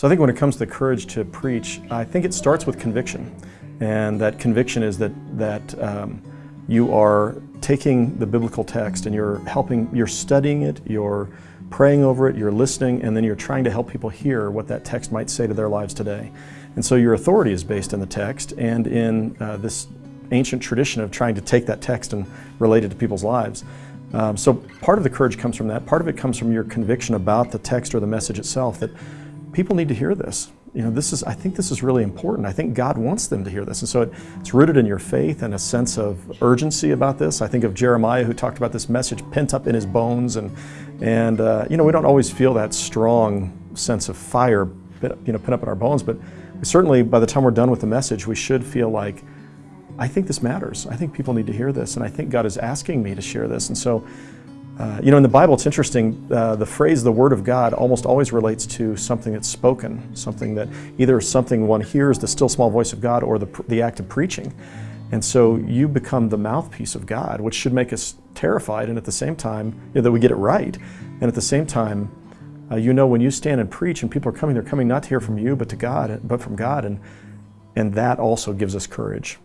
So I think when it comes to the courage to preach, I think it starts with conviction. And that conviction is that, that um, you are taking the biblical text and you're helping, you're studying it, you're praying over it, you're listening, and then you're trying to help people hear what that text might say to their lives today. And so your authority is based in the text and in uh, this ancient tradition of trying to take that text and relate it to people's lives. Um, so part of the courage comes from that. Part of it comes from your conviction about the text or the message itself that people need to hear this. You know, this is, I think this is really important. I think God wants them to hear this. And so it, it's rooted in your faith and a sense of urgency about this. I think of Jeremiah who talked about this message pent up in his bones. And, and uh, you know, we don't always feel that strong sense of fire, you know, pent up in our bones, but certainly by the time we're done with the message, we should feel like, I think this matters. I think people need to hear this. And I think God is asking me to share this. And so uh, you know, in the Bible, it's interesting, uh, the phrase the Word of God almost always relates to something that's spoken, something that either something one hears, the still small voice of God, or the, the act of preaching. And so you become the mouthpiece of God, which should make us terrified, and at the same time, you know, that we get it right. And at the same time, uh, you know, when you stand and preach and people are coming, they're coming not to hear from you, but to God, but from God. And, and that also gives us courage.